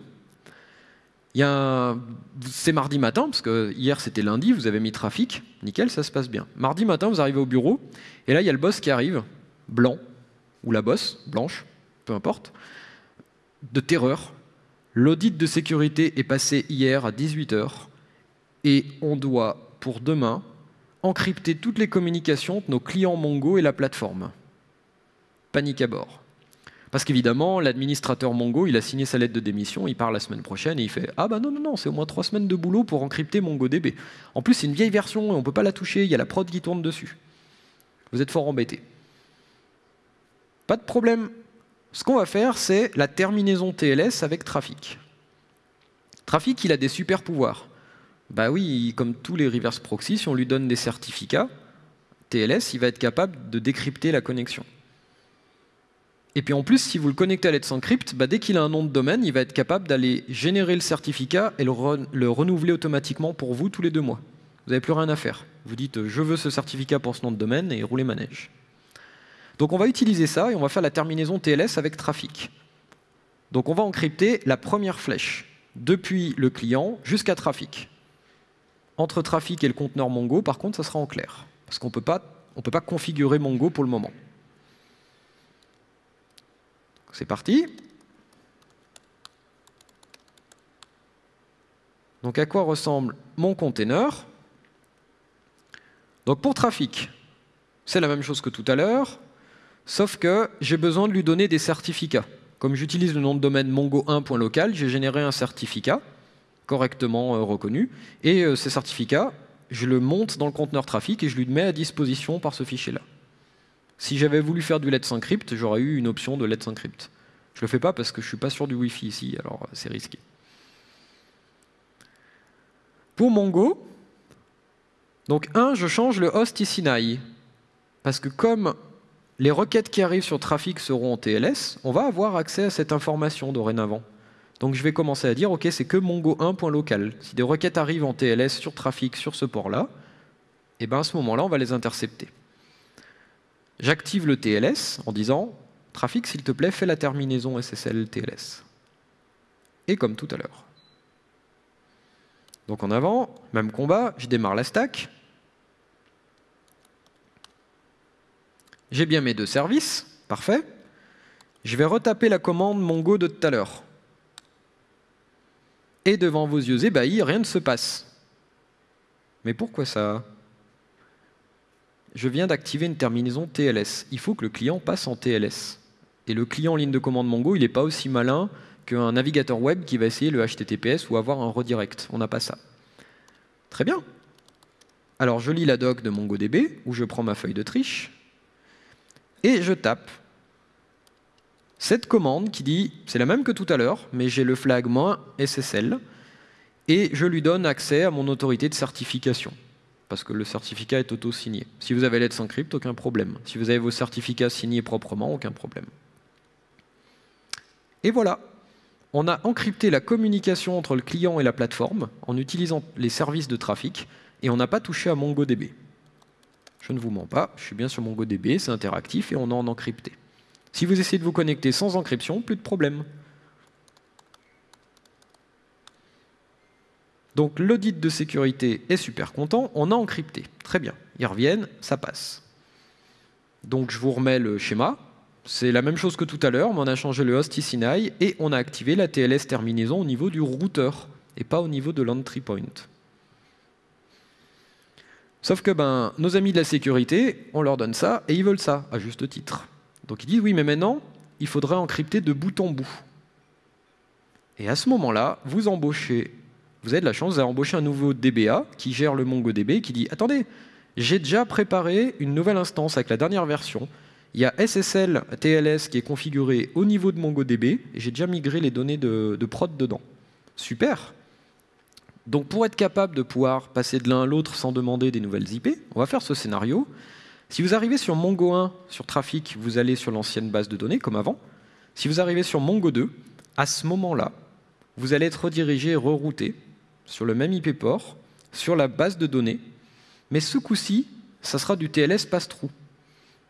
C'est mardi matin, parce que hier c'était lundi, vous avez mis trafic, nickel, ça se passe bien. Mardi matin, vous arrivez au bureau, et là il y a le boss qui arrive, blanc, ou la bosse, blanche, peu importe, de terreur. L'audit de sécurité est passé hier à 18h et on doit, pour demain, encrypter toutes les communications de nos clients Mongo et la plateforme. Panique à bord. Parce qu'évidemment, l'administrateur Mongo, il a signé sa lettre de démission, il part la semaine prochaine et il fait Ah bah non, non, non, c'est au moins trois semaines de boulot pour encrypter MongoDB. En plus, c'est une vieille version et on ne peut pas la toucher, il y a la prod qui tourne dessus. Vous êtes fort embêté. Pas de problème. Ce qu'on va faire, c'est la terminaison TLS avec Trafic. Trafic, il a des super pouvoirs. Bah oui, comme tous les reverse proxy, si on lui donne des certificats, TLS, il va être capable de décrypter la connexion. Et puis en plus, si vous le connectez à Let's Encrypt, bah dès qu'il a un nom de domaine, il va être capable d'aller générer le certificat et le, le, renouveler automatiquement pour vous tous les deux mois. Vous n'avez plus rien à faire. Vous dites « je veux ce certificat pour ce nom de domaine » et roulez manège. Donc on va utiliser ça et on va faire la terminaison TLS avec trafic. Donc on va encrypter la première flèche, depuis le client jusqu'à trafic. Entre trafic et le conteneur Mongo, par contre, ça sera en clair. Parce qu'on ne peut pas configurer Mongo pour le moment. C'est parti. Donc à quoi ressemble mon container Donc pour trafic, c'est la même chose que tout à l'heure. Sauf que j'ai besoin de lui donner des certificats. Comme j'utilise le nom de domaine mongo1.local, j'ai généré un certificat correctement euh, reconnu. Et euh, ces certificats, je le monte dans le conteneur trafic et je lui mets à disposition par ce fichier-là. Si j'avais voulu faire du Let's Encrypt, j'aurais eu une option de Let's Encrypt. Je ne le fais pas parce que je ne suis pas sûr du Wi-Fi ici, alors euh, c'est risqué. Pour Mongo, Donc, un, je change le host ici Parce que comme les requêtes qui arrivent sur trafic seront en TLS, on va avoir accès à cette information dorénavant. Donc je vais commencer à dire, OK, c'est que mongo 1.local. Si des requêtes arrivent en TLS sur trafic sur ce port-là, et eh ben à ce moment-là, on va les intercepter. J'active le TLS en disant, trafic, s'il te plaît, fais la terminaison SSL TLS. Et comme tout à l'heure. Donc en avant, même combat, je démarre la stack, J'ai bien mes deux services, parfait. Je vais retaper la commande Mongo de tout à l'heure. Et devant vos yeux ébahis, rien ne se passe. Mais pourquoi ça? Je viens d'activer une terminaison TLS. Il faut que le client passe en TLS. Et le client en ligne de commande Mongo, il n'est pas aussi malin qu'un navigateur web qui va essayer le HTTPS ou avoir un redirect. On n'a pas ça. Très bien. Alors je lis la doc de MongoDB, où je prends ma feuille de triche, et je tape cette commande qui dit, c'est la même que tout à l'heure, mais j'ai le flag "-ssl", et je lui donne accès à mon autorité de certification, parce que le certificat est auto-signé. Si vous avez Let's Encrypt, aucun problème. Si vous avez vos certificats signés proprement, aucun problème. Et voilà, on a encrypté la communication entre le client et la plateforme en utilisant les services de trafic, et on n'a pas touché à MongoDB. Je ne vous mens pas, je suis bien sur MongoDB, c'est interactif et on a en encrypté. Si vous essayez de vous connecter sans encryption, plus de problème. Donc l'audit de sécurité est super content, on a encrypté. Très bien, ils reviennent, ça passe. Donc je vous remets le schéma. C'est la même chose que tout à l'heure, mais on a changé le host ICNI et on a activé la TLS terminaison au niveau du routeur et pas au niveau de l'entry point. Sauf que ben, nos amis de la sécurité, on leur donne ça et ils veulent ça, à juste titre. Donc ils disent oui, mais maintenant, il faudrait encrypter de bout en bout. Et à ce moment-là, vous embauchez, vous avez de la chance, vous avez un nouveau DBA qui gère le MongoDB qui dit attendez, j'ai déjà préparé une nouvelle instance avec la dernière version. Il y a SSL TLS qui est configuré au niveau de MongoDB et j'ai déjà migré les données de prod dedans. Super donc pour être capable de pouvoir passer de l'un à l'autre sans demander des nouvelles IP, on va faire ce scénario. Si vous arrivez sur Mongo 1, sur Trafic, vous allez sur l'ancienne base de données, comme avant. Si vous arrivez sur Mongo 2, à ce moment-là, vous allez être redirigé et rerouté sur le même IP port, sur la base de données, mais ce coup-ci, ça sera du TLS pass-through.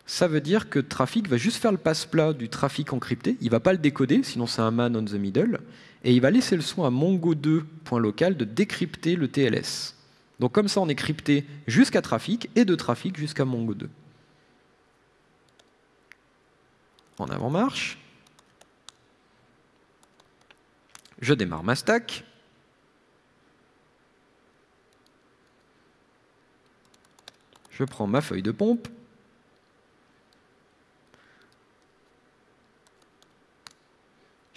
Ça veut dire que Trafic va juste faire le passe-plat du trafic encrypté, il ne va pas le décoder, sinon c'est un man on the middle, et il va laisser le soin à mongo2.local de décrypter le TLS. Donc comme ça, on est crypté jusqu'à trafic et de trafic jusqu'à mongo2. En avant-marche. Je démarre ma stack. Je prends ma feuille de pompe.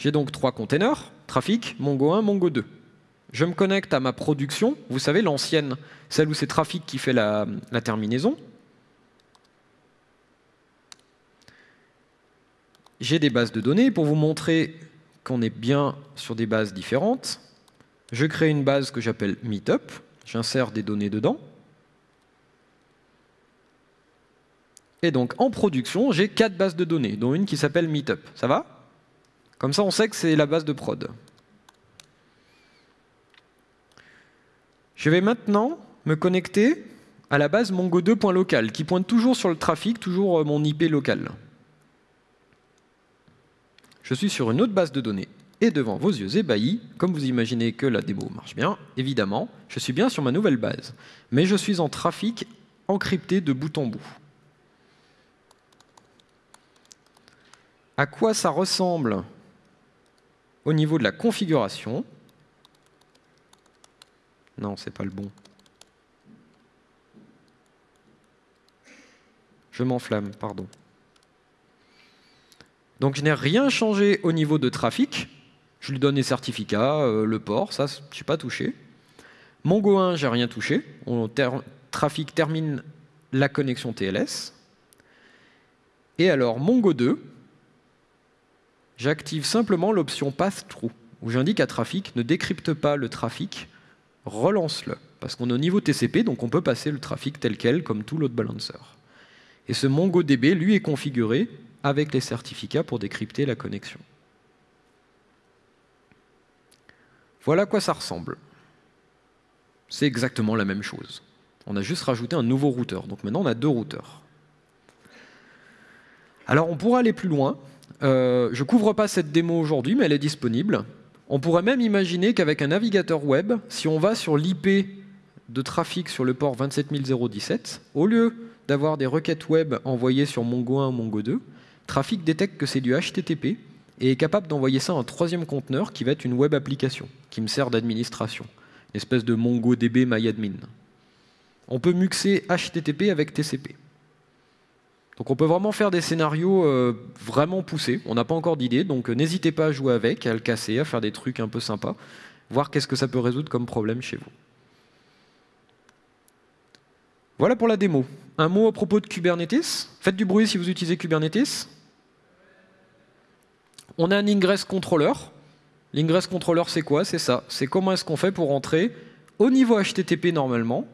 J'ai donc trois containers, trafic, Mongo 1, Mongo 2. Je me connecte à ma production, vous savez, l'ancienne, celle où c'est trafic qui fait la, la terminaison. J'ai des bases de données pour vous montrer qu'on est bien sur des bases différentes. Je crée une base que j'appelle Meetup. J'insère des données dedans. Et donc, en production, j'ai quatre bases de données, dont une qui s'appelle Meetup. Ça va? Comme ça, on sait que c'est la base de prod. Je vais maintenant me connecter à la base mongo2.local, qui pointe toujours sur le trafic, toujours euh, mon IP local. Je suis sur une autre base de données. Et devant vos yeux ébahis, comme vous imaginez que la démo marche bien, évidemment, je suis bien sur ma nouvelle base. Mais je suis en trafic encrypté de bout en bout. À quoi ça ressemble au niveau de la configuration, non, c'est pas le bon. Je m'enflamme, pardon. Donc je n'ai rien changé au niveau de trafic. Je lui donne les certificats, euh, le port, ça, je n'ai pas touché. Mongo 1, j'ai rien touché. Trafic termine la connexion TLS. Et alors Mongo 2, j'active simplement l'option Path-Through, où j'indique à Trafic ne décrypte pas le trafic, relance-le. parce qu'on est au niveau TCP, donc on peut passer le trafic tel quel, comme tout load balancer. Et ce MongoDB, lui, est configuré avec les certificats pour décrypter la connexion. Voilà à quoi ça ressemble. C'est exactement la même chose. On a juste rajouté un nouveau routeur. Donc maintenant, on a deux routeurs. Alors, on pourra aller plus loin. Euh, je ne couvre pas cette démo aujourd'hui, mais elle est disponible. On pourrait même imaginer qu'avec un navigateur web, si on va sur l'IP de trafic sur le port 27017, au lieu d'avoir des requêtes web envoyées sur Mongo 1 ou Mongo 2, Trafic détecte que c'est du HTTP et est capable d'envoyer ça à un troisième conteneur qui va être une web application, qui me sert d'administration, une espèce de MongoDB MyAdmin. On peut muxer HTTP avec TCP. Donc on peut vraiment faire des scénarios euh, vraiment poussés. On n'a pas encore d'idée, donc euh, n'hésitez pas à jouer avec, à le casser, à faire des trucs un peu sympas, voir qu'est-ce que ça peut résoudre comme problème chez vous. Voilà pour la démo. Un mot à propos de Kubernetes. Faites du bruit si vous utilisez Kubernetes. On a un ingress controller. L'ingress controller, c'est quoi? C'est ça. C'est comment est-ce qu'on fait pour rentrer au niveau HTTP normalement,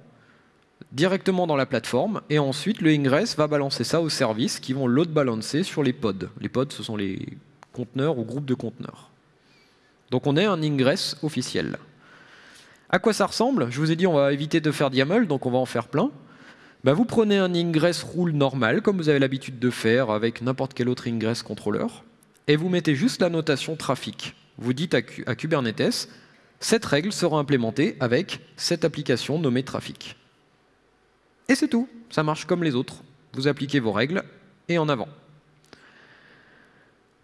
directement dans la plateforme, et ensuite le ingress va balancer ça aux services qui vont load balancer sur les pods. Les pods, ce sont les conteneurs ou groupes de conteneurs. Donc on est un ingress officiel. À quoi ça ressemble? Je vous ai dit on va éviter de faire YAML, donc on va en faire plein. Ben, vous prenez un ingress rule normal, comme vous avez l'habitude de faire avec n'importe quel autre ingress controller, et vous mettez juste la notation trafic. Vous dites à, Kubernetes, cette règle sera implémentée avec cette application nommée trafic. Et c'est tout, ça marche comme les autres. Vous appliquez vos règles et en avant.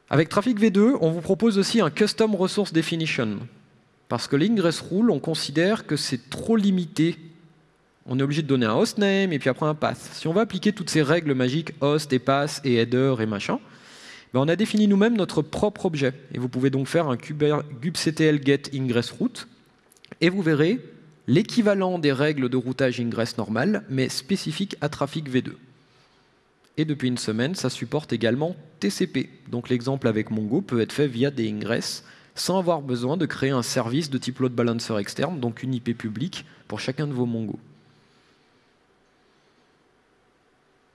Avec Traffic V2, on vous propose aussi un Custom Resource Definition. Parce que l'ingress rule, on considère que c'est trop limité. On est obligé de donner un hostname et puis après un path. Si on va appliquer toutes ces règles magiques, host et path et header et machin, ben, on a défini nous-mêmes notre propre objet. Et vous pouvez donc faire un kubectl get ingress route, et vous verrez l'équivalent des règles de routage ingress normal, mais spécifique à trafic V2. Et depuis une semaine, ça supporte également TCP. Donc l'exemple avec Mongo peut être fait via des ingress, sans avoir besoin de créer un service de type load balancer externe, donc une IP publique pour chacun de vos Mongo.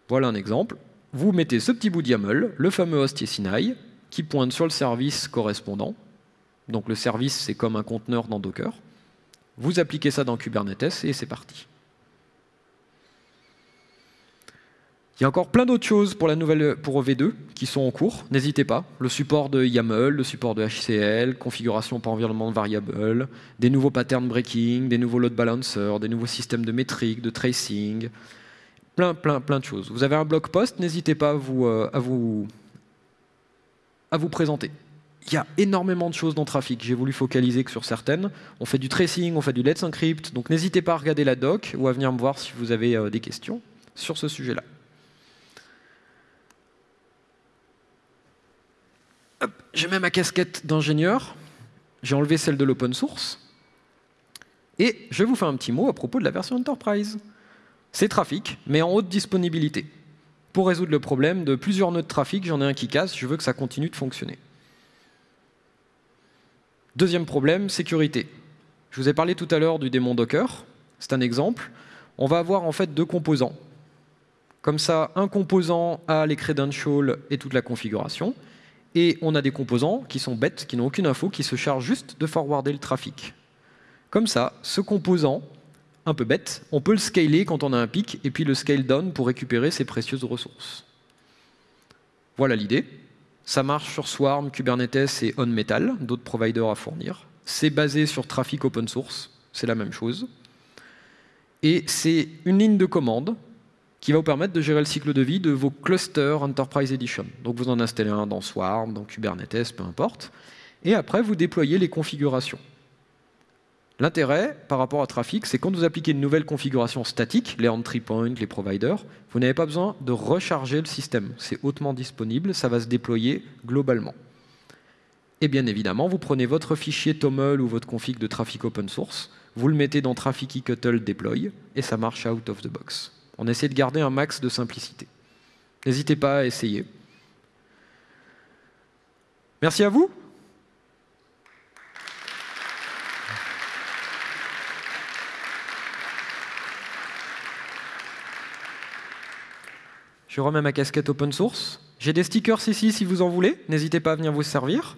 Voilà un exemple vous mettez ce petit bout de YAML, le fameux host Sinai, qui pointe sur le service correspondant. Donc le service, c'est comme un conteneur dans Docker. Vous appliquez ça dans Kubernetes et c'est parti. Il y a encore plein d'autres choses pour la nouvelle pour V2 qui sont en cours. N'hésitez pas. Le support de YAML, le support de HCL, configuration par environnement variable, des nouveaux patterns breaking, des nouveaux load balancers, des nouveaux systèmes de métriques, de tracing, Plein, plein, plein de choses. Vous avez un blog post, n'hésitez pas à vous, euh, présenter. Il y a énormément de choses dans Trafic. J'ai voulu focaliser que sur certaines. On fait du tracing, on fait du Let's Encrypt. Donc n'hésitez pas à regarder la doc ou à venir me voir si vous avez euh, des questions sur ce sujet-là. J'ai même ma casquette d'ingénieur. J'ai enlevé celle de l'open source. Et je vous fais un petit mot à propos de la version Enterprise. C'est trafic, mais en haute disponibilité. Pour résoudre le problème de plusieurs nœuds de trafic, j'en ai un qui casse, je veux que ça continue de fonctionner. Deuxième problème, sécurité. Je vous ai parlé tout à l'heure du démon Docker. C'est un exemple. On va avoir en fait deux composants. Comme ça, un composant a les credentials et toute la configuration. Et on a des composants qui sont bêtes, qui n'ont aucune info, qui se chargent juste de forwarder le trafic. Comme ça, ce composant un peu bête, on peut le scaler quand on a un pic, et puis le scale down pour récupérer ses précieuses ressources. Voilà l'idée. Ça marche sur Swarm, Kubernetes et OnMetal, d'autres providers à fournir. C'est basé sur trafic open source, c'est la même chose. Et c'est une ligne de commande qui va vous permettre de gérer le cycle de vie de vos clusters Enterprise Edition. Donc vous en installez un dans Swarm, dans Kubernetes, peu importe. Et après, vous déployez les configurations. L'intérêt par rapport à trafic, c'est quand vous appliquez une nouvelle configuration statique, les entry points, les providers, vous n'avez pas besoin de recharger le système. C'est hautement disponible, ça va se déployer globalement. Et bien évidemment, vous prenez votre fichier TOML ou votre config de trafic open source, vous le mettez dans Trafikicuttle Deploy, et ça marche out of the box. On essaie de garder un max de simplicité. N'hésitez pas à essayer. Merci à vous. Je remets ma casquette open source. J'ai des stickers ici si vous en voulez. N'hésitez pas à venir vous servir.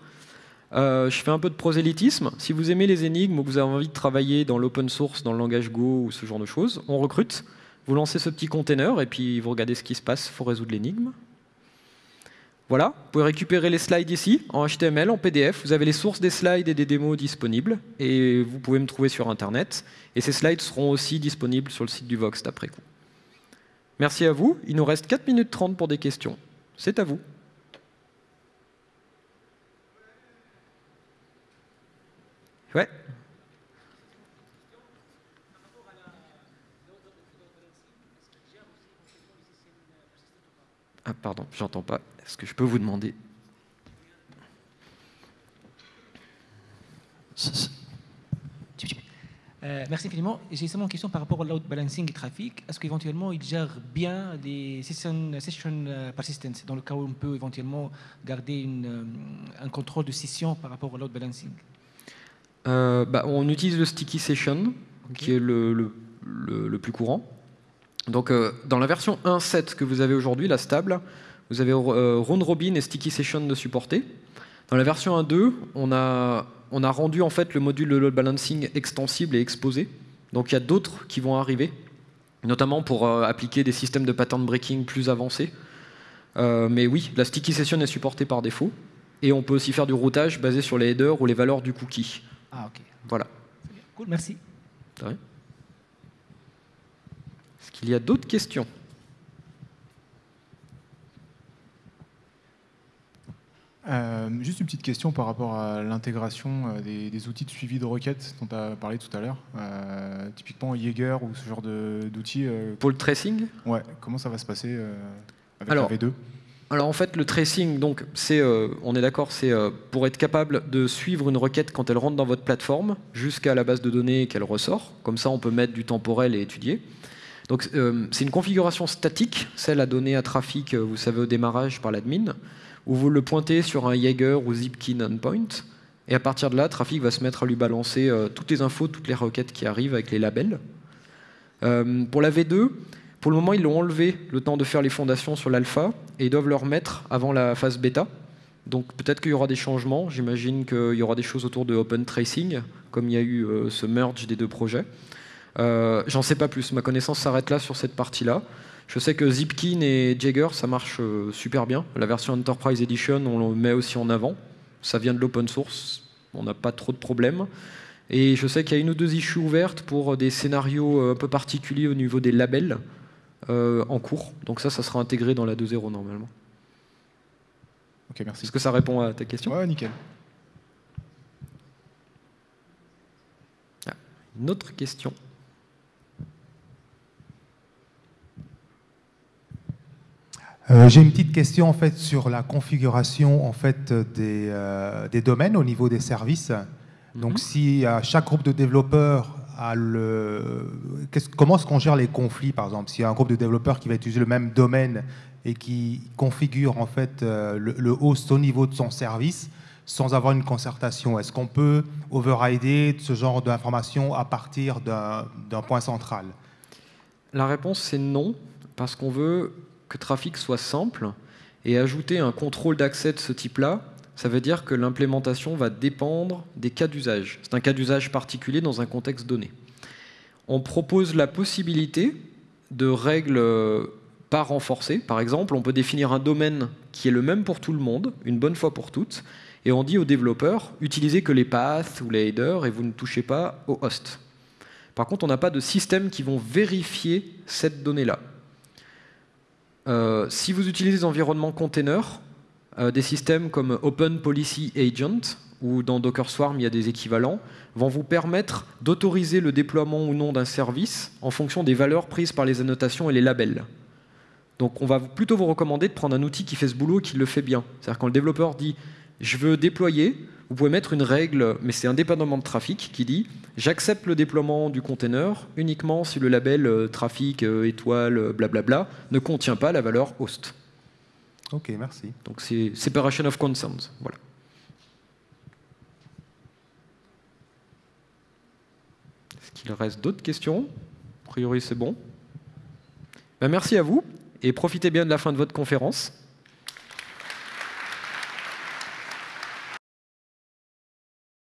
Euh, je fais un peu de prosélytisme. Si vous aimez les énigmes ou que vous avez envie de travailler dans l'open source, dans le langage Go ou ce genre de choses, on recrute. Vous lancez ce petit container et puis vous regardez ce qui se passe. Il faut résoudre l'énigme. Voilà, vous pouvez récupérer les slides ici, en HTML, en PDF. Vous avez les sources des slides et des démos disponibles. Et vous pouvez me trouver sur Internet. Et ces slides seront aussi disponibles sur le site du Vox d'après coup. Merci à vous. Il nous reste 4 minutes 30 pour des questions. C'est à vous. Ouais. Ah, pardon, j'entends pas. Est-ce que je peux vous demander? Euh, merci infiniment. J'ai seulement une question par rapport au load balancing trafic. Est-ce qu'éventuellement il gère bien des session, session euh, persistence dans le cas où on peut éventuellement garder une, euh, un contrôle de session par rapport au load balancing? Bah, On utilise le sticky session, qui est le, le, le, plus courant. Donc dans la version 1.7 que vous avez aujourd'hui, la stable, vous avez round robin et sticky session de supporter. Dans la version 1.2, on a, on a rendu en fait le module de load balancing extensible et exposé. Donc il y a d'autres qui vont arriver, notamment pour euh, appliquer des systèmes de pattern breaking plus avancés. Euh, mais oui, la sticky session est supportée par défaut. Et on peut aussi faire du routage basé sur les headers ou les valeurs du cookie. Ah, ok. Voilà. Cool, merci. Est-ce qu'il y a d'autres questions? Euh, juste une petite question par rapport à l'intégration euh, des, outils de suivi de requêtes dont tu as parlé tout à l'heure. Euh, typiquement Jaeger ou ce genre d'outils. Pour le tracing? Ouais, comment ça va se passer avec alors, la V2 alors en fait, le tracing, donc, c'est, on est d'accord, c'est pour être capable de suivre une requête quand elle rentre dans votre plateforme jusqu'à la base de données qu'elle ressort. Comme ça, on peut mettre du temporel et étudier. Donc c'est une configuration statique, celle à donner à trafic, vous savez, au démarrage par l'admin où vous le pointez sur un Jaeger ou Zipkin endpoint, et à partir de là, Trafic va se mettre à lui balancer euh, toutes les infos, toutes les requêtes qui arrivent avec les labels. Euh, pour la V2, pour le moment, ils l'ont enlevé le temps de faire les fondations sur l'alpha, et ils doivent le remettre avant la phase bêta. Donc peut-être qu'il y aura des changements, j'imagine qu'il y aura des choses autour de Open Tracing, comme il y a eu euh, ce merge des deux projets. J'en sais pas plus, ma connaissance s'arrête là sur cette partie-là. Je sais que Zipkin et Jagger, ça marche euh, super bien. La version Enterprise Edition, on le met aussi en avant. Ça vient de l'open source, on n'a pas trop de problèmes. Et je sais qu'il y a une ou deux issues ouvertes pour des scénarios euh, un peu particuliers au niveau des labels euh, en cours. Donc ça, ça sera intégré dans la 2.0 normalement. Ok, merci. Est-ce que ça répond à ta question? Ouais, nickel. Ah, une autre question Euh, j'ai une petite question en fait sur la configuration en fait des, euh, des domaines au niveau des services. Donc, mhm. si chaque groupe de développeurs a le, comment est-ce qu'on gère les conflits, par exemple, s'il y a un groupe de développeurs qui va utiliser le même domaine et qui configure en fait euh, le, host au niveau de son service sans avoir une concertation, est-ce qu'on peut overrider ce genre d'informations à partir d'un point central? La réponse c'est non, parce qu'on veut que trafic soit simple et ajouter un contrôle d'accès de ce type-là, ça veut dire que l'implémentation va dépendre des cas d'usage. C'est un cas d'usage particulier dans un contexte donné. On propose la possibilité de règles pas renforcées. Par exemple, on peut définir un domaine qui est le même pour tout le monde, une bonne fois pour toutes, et on dit aux développeurs, utilisez que les paths ou les headers et vous ne touchez pas au host. Par contre, on n'a pas de système qui vont vérifier cette donnée-là. Euh, si vous utilisez des environnements containers, euh, des systèmes comme Open Policy Agent, ou dans Docker Swarm il y a des équivalents, vont vous permettre d'autoriser le déploiement ou non d'un service en fonction des valeurs prises par les annotations et les labels. Donc on va plutôt vous recommander de prendre un outil qui fait ce boulot et qui le fait bien. C'est-à-dire quand le développeur dit « je veux déployer », vous pouvez mettre une règle, mais c'est indépendamment de trafic, qui dit j'accepte le déploiement du container uniquement si le label euh, trafic, euh, étoile, euh, blablabla ne contient pas la valeur host. Ok, merci. Donc c'est separation of concerns. Voilà. Est-ce qu'il reste d'autres questions? A priori, c'est bon. Ben, merci à vous et profitez bien de la fin de votre conférence.